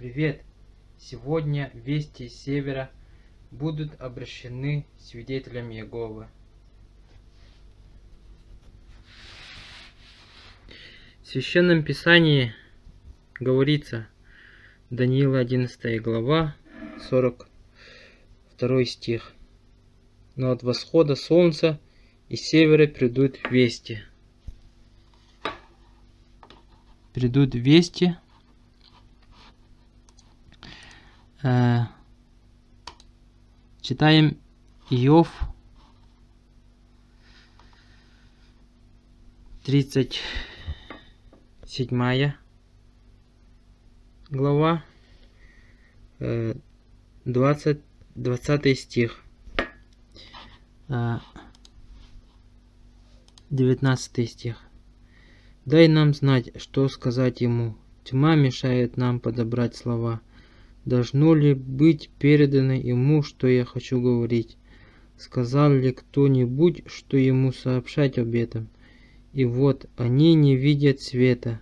Привет! Сегодня вести с севера будут обращены свидетелям Иеговы. В Священном Писании говорится, Даниила 11 глава, 42 стих. Но от восхода солнца и севера придут вести. Придут вести Э, читаем Иов 37 глава, 20, э, 20 стих, 19 э, стих. Дай нам знать, что сказать ему. Тьма мешает нам подобрать слова. Должно ли быть передано ему, что я хочу говорить? Сказал ли кто-нибудь, что ему сообщать об этом? И вот они не видят света.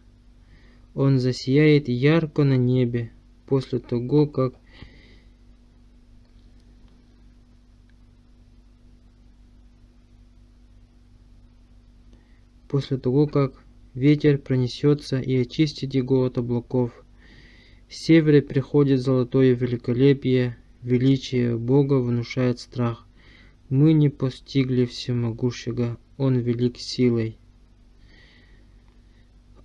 Он засияет ярко на небе после того, как после того, как ветер пронесется и очистит его от облаков. С севера приходит золотое великолепие, величие Бога внушает страх. Мы не постигли всемогущего, Он велик силой.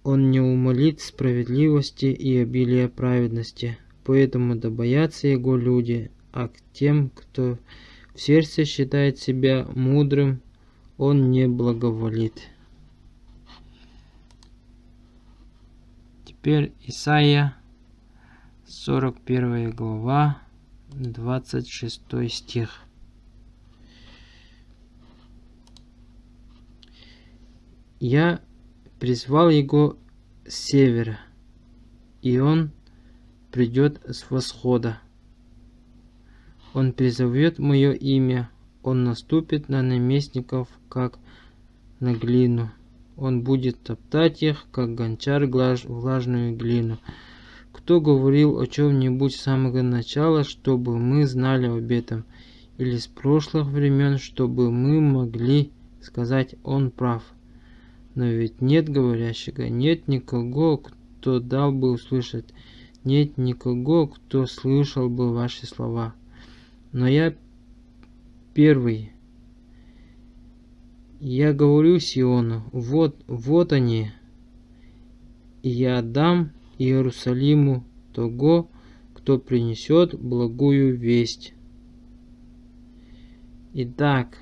Он не умолит справедливости и обилия праведности, поэтому да боятся Его люди, а к тем, кто в сердце считает себя мудрым, Он не благоволит. Теперь Исаия 41 глава, 26 стих. Я призвал его с севера, и он придет с восхода. Он призовет мое имя, он наступит на наместников, как на глину. Он будет топтать их, как гончар влажную глину. Кто говорил о чем-нибудь с самого начала, чтобы мы знали об этом, или с прошлых времен, чтобы мы могли сказать «он прав». Но ведь нет говорящего, нет никого, кто дал бы услышать, нет никого, кто слышал бы ваши слова. Но я первый. Я говорю Сиону, вот, вот они, и я дам Иерусалиму того, кто принесет благую весть. Итак,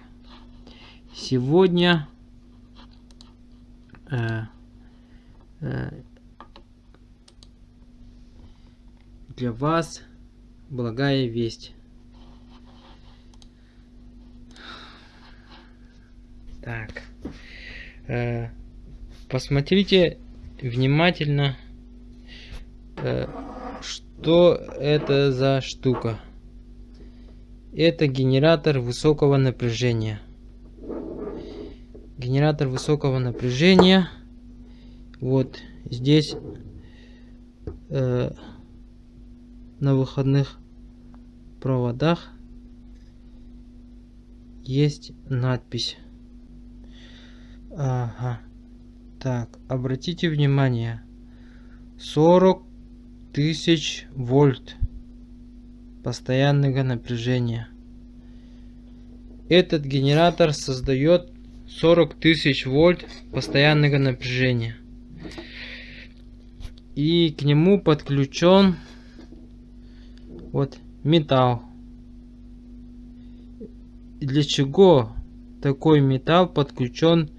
сегодня э, э, для вас благая весть. Так, э, посмотрите внимательно что это за штука? Это генератор высокого напряжения. Генератор высокого напряжения. Вот здесь э, на выходных проводах есть надпись. Ага. Так, обратите внимание. 40 тысяч вольт постоянного напряжения. Этот генератор создает 40 тысяч вольт постоянного напряжения. И к нему подключен вот металл. Для чего такой металл подключен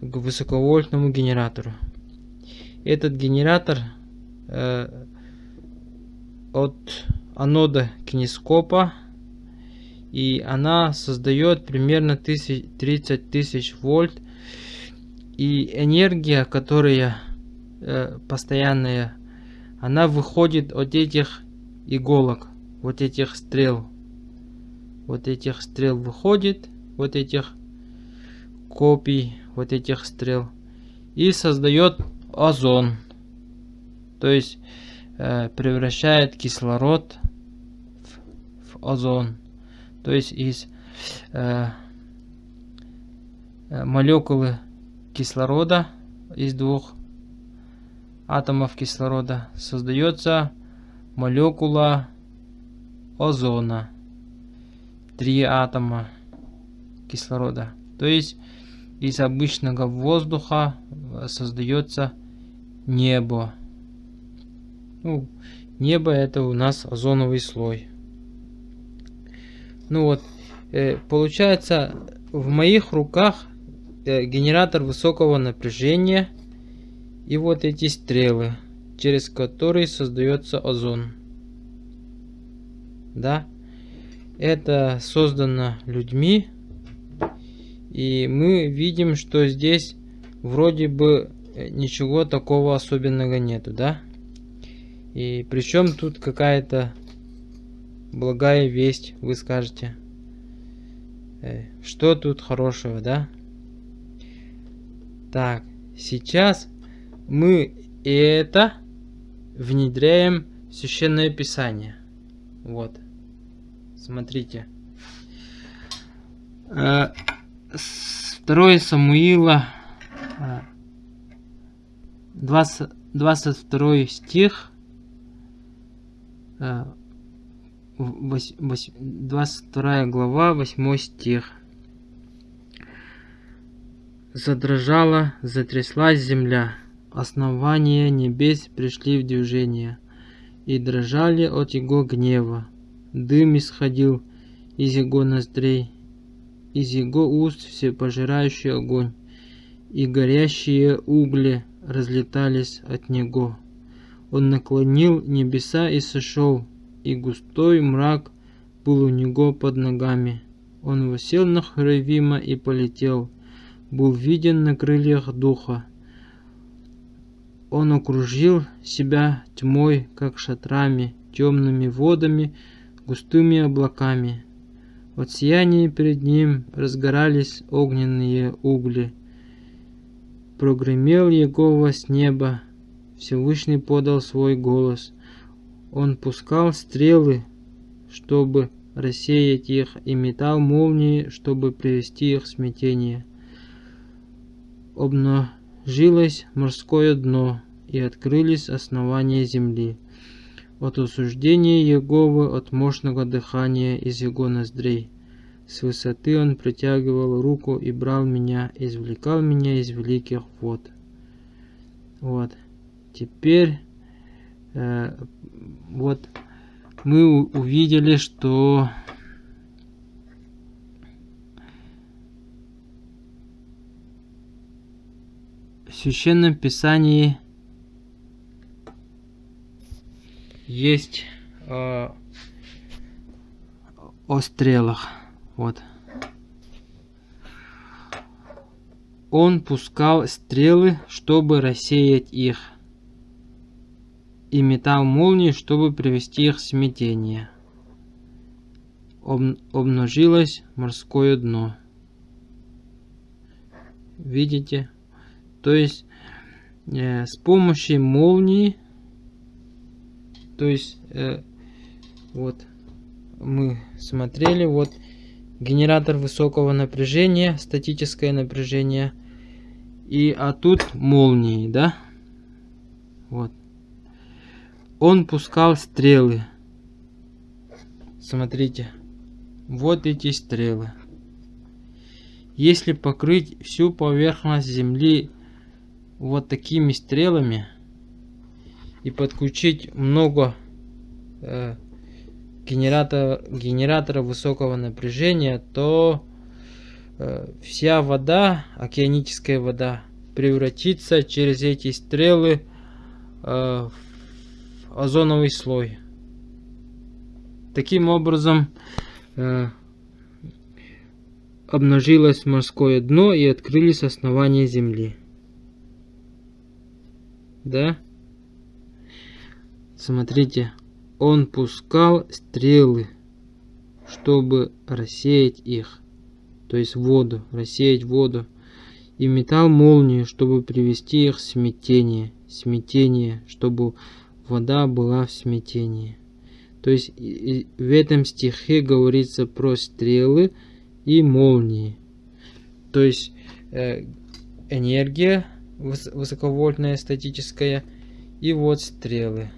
к высоковольтному генератору? Этот генератор от анода кинескопа и она создает примерно 30 тысяч вольт и энергия которая э, постоянная она выходит от этих иголок вот этих стрел. Вот этих стрел выходит вот этих копий вот этих стрел и создает озон то есть э, превращает кислород в, в озон. То есть из э, э молекулы кислорода, из двух атомов кислорода, создается молекула озона. Три атома кислорода. То есть из обычного воздуха создается небо. Ну, небо это у нас озоновый слой. Ну вот, э, получается, в моих руках э, генератор высокого напряжения и вот эти стрелы, через которые создается озон. Да, это создано людьми, и мы видим, что здесь вроде бы э, ничего такого особенного нету, да? И причем тут какая-то благая весть, вы скажете. Э, что тут хорошего, да? Так, сейчас мы это внедряем в Священное Писание. Вот. Смотрите. 2 э, Самуила 20, 22 стих 22 глава 8 стих Задрожала, затряслась земля, основания небес пришли в движение, и дрожали от его гнева. Дым исходил из его ноздрей, из его уст всепожирающий огонь, и горящие угли разлетались от него. Он наклонил небеса и сошел, и густой мрак был у него под ногами. Он восел на Херувима и полетел, был виден на крыльях духа. Он окружил себя тьмой, как шатрами, темными водами, густыми облаками. От сияния перед ним разгорались огненные угли. Прогремел Егова с неба, Всевышний подал свой голос. Он пускал стрелы, чтобы рассеять их, и метал молнии, чтобы привести их в смятение. Обнажилось морское дно, и открылись основания земли от осуждения Еговы, от мощного дыхания из его ноздрей. С высоты он притягивал руку и брал меня, извлекал меня из великих вод. Вот. Теперь э, вот мы увидели, что в Священном Писании есть э, о стрелах. Вот. Он пускал стрелы, чтобы рассеять их, и метал молнии, чтобы привести их в смятение. Об, обнажилось морское дно. Видите? То есть э, с помощью молнии то есть, э, вот, мы смотрели, вот, генератор высокого напряжения, статическое напряжение. И, а тут молнии, да? Вот. Он пускал стрелы. Смотрите. Вот эти стрелы. Если покрыть всю поверхность Земли вот такими стрелами, и подключить много э, генератора, генератора высокого напряжения, то э, вся вода, океаническая вода, превратится через эти стрелы э, в озоновый слой. Таким образом э, обнажилось морское дно и открылись основания Земли. Да? Смотрите, он пускал стрелы, чтобы рассеять их, то есть воду, рассеять воду, и метал молнию, чтобы привести их в смятение, смятение, чтобы вода была в смятении. То есть в этом стихе говорится про стрелы и молнии. То есть э, энергия высоковольтная, статическая, и вот стрелы.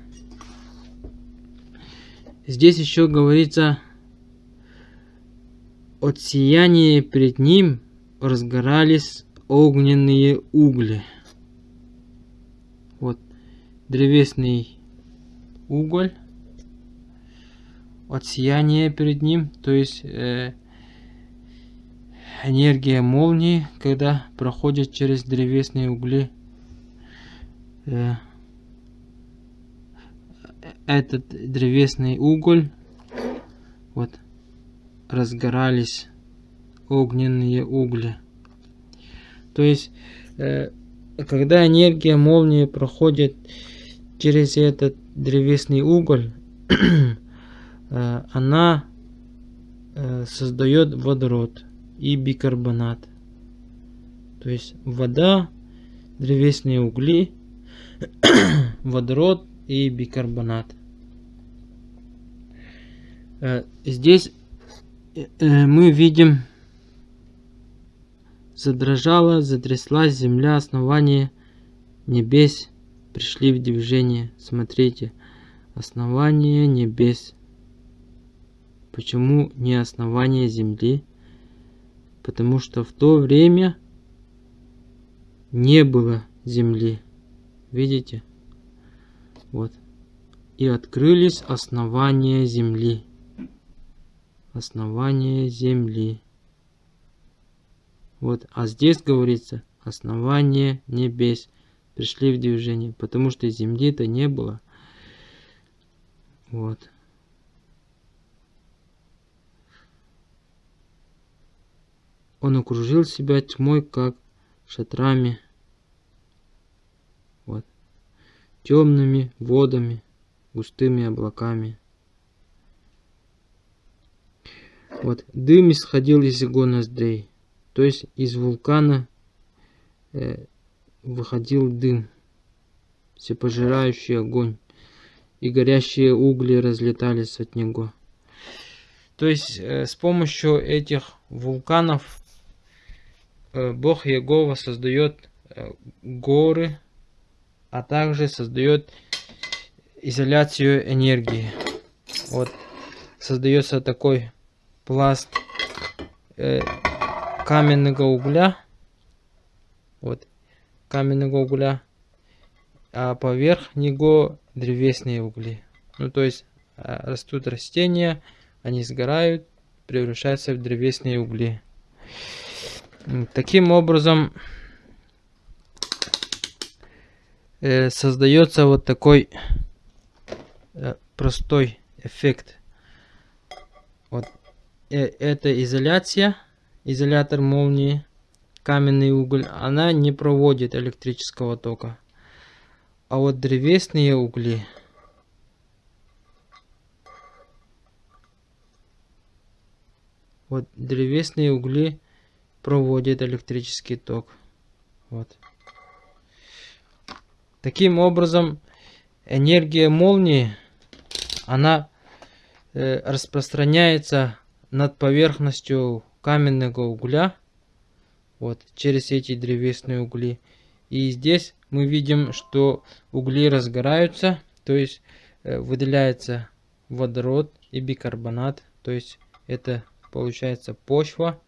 Здесь еще говорится от сияния перед ним разгорались огненные угли. Вот древесный уголь от сияния перед ним, то есть э, энергия молнии, когда проходит через древесные угли. Э, этот древесный уголь, вот, разгорались огненные угли. То есть, э, когда энергия молнии проходит через этот древесный уголь, Э, она э, создает водород и бикарбонат. То есть вода, древесные угли, водород и бикарбонат. Э, здесь мы видим, задрожала, затряслась земля, основание небес пришли в движение. Смотрите, основание небес Почему не основание Земли? Потому что в то время не было Земли. Видите? Вот. И открылись основания Земли. Основание Земли. Вот. А здесь говорится основание небес. Пришли в движение. Потому что Земли-то не было. Вот. Он окружил себя тьмой, как шатрами, вот, темными водами, густыми облаками. Вот, дым исходил из его ноздрей, то есть из вулкана э, выходил дым, всепожирающий огонь, и горящие угли разлетались от него. То есть э, с помощью этих вулканов Э, Бог Егова создает э, горы, а также создает изоляцию энергии. Вот создается такой пласт э, каменного угля. Вот каменного угля. А поверх него древесные угли. Ну то есть э, растут растения, они сгорают, превращаются в древесные угли. Таким образом э, создается вот такой э, простой эффект. Вот э, эта изоляция, изолятор молнии, каменный уголь, она не проводит электрического тока. А вот древесные угли, вот древесные угли проводит электрический ток. Вот. Таким образом, энергия молнии, она э, распространяется над поверхностью каменного угля, вот, через эти древесные угли. И здесь мы видим, что угли разгораются, то есть э, выделяется водород и бикарбонат, то есть это получается почва.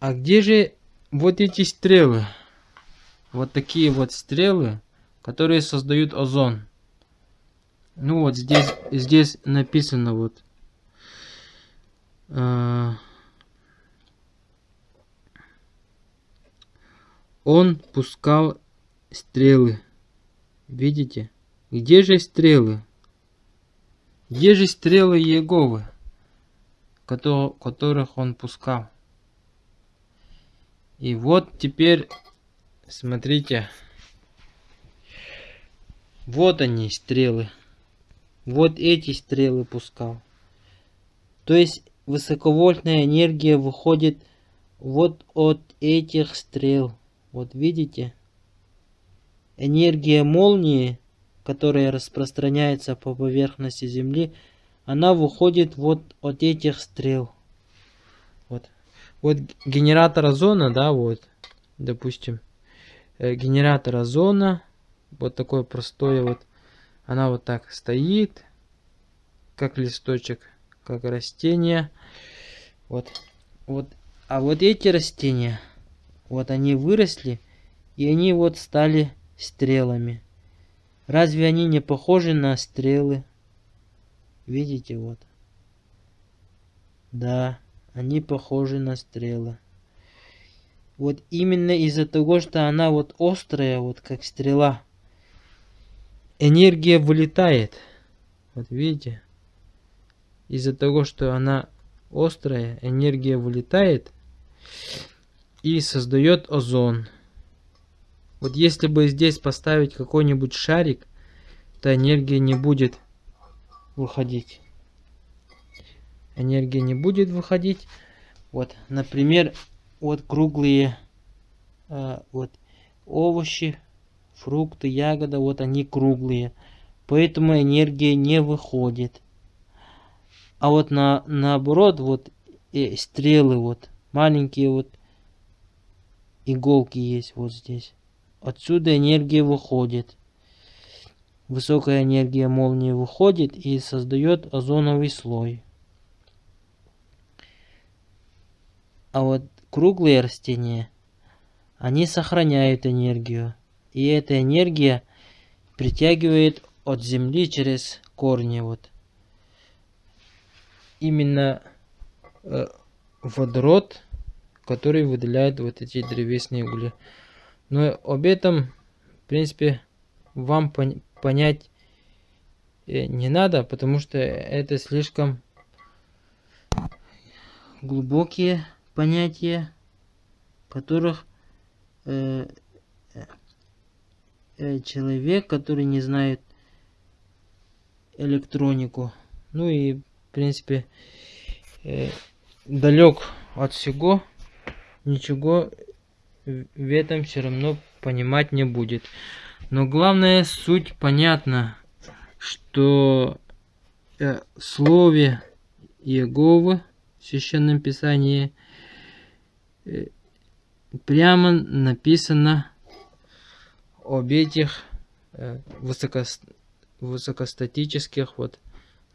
А где же вот эти стрелы? Вот такие вот стрелы, которые создают озон. Ну вот здесь, здесь написано вот. Он пускал стрелы. Видите? Где же стрелы? Где же стрелы Еговы, которых он пускал? И вот теперь, смотрите, вот они стрелы. Вот эти стрелы пускал. То есть высоковольтная энергия выходит вот от этих стрел. Вот видите? энергия молнии, которая распространяется по поверхности Земли, она выходит вот от этих стрел. Вот, вот генератор озона, да, вот, допустим, э, генератор озона, вот такое простое вот, она вот так стоит, как листочек, как растение. Вот, вот, а вот эти растения, вот они выросли, и они вот стали стрелами. Разве они не похожи на стрелы? Видите, вот. Да, они похожи на стрелы. Вот именно из-за того, что она вот острая, вот как стрела, энергия вылетает. Вот видите? Из-за того, что она острая, энергия вылетает и создает озон. Вот если бы здесь поставить какой-нибудь шарик, то энергия не будет выходить. Энергия не будет выходить. Вот, например, вот круглые э, вот овощи, фрукты, ягоды, вот они круглые. Поэтому энергия не выходит. А вот на, наоборот, вот э, стрелы, вот маленькие вот иголки есть вот здесь. Отсюда энергия выходит. Высокая энергия молнии выходит и создает озоновый слой. А вот круглые растения, они сохраняют энергию. И эта энергия притягивает от земли через корни. Вот. Именно э, водород, который выделяет вот эти древесные угли. Но об этом, в принципе, вам пон понять э, не надо, потому что это слишком глубокие понятия, которых э, э, человек, который не знает электронику, ну и в принципе э, далек от всего, ничего в этом все равно понимать не будет. Но главная суть понятна, что э, в слове Иеговы в Священном Писании э, прямо написано об этих э, высоко, высокостатических вот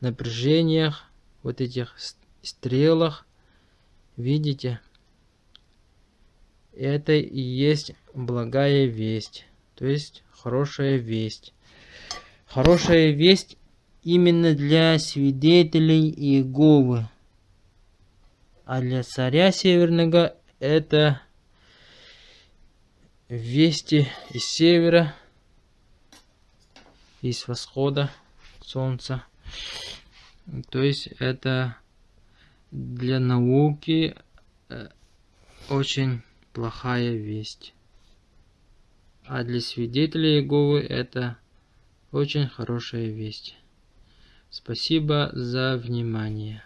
напряжениях, вот этих стрелах. Видите? Это и есть благая весть, то есть хорошая весть. Хорошая весть именно для свидетелей Иеговы. А для царя Северного это вести из севера, из восхода солнца. То есть это для науки э, очень плохая весть. А для свидетелей Иеговы это очень хорошая весть. Спасибо за внимание.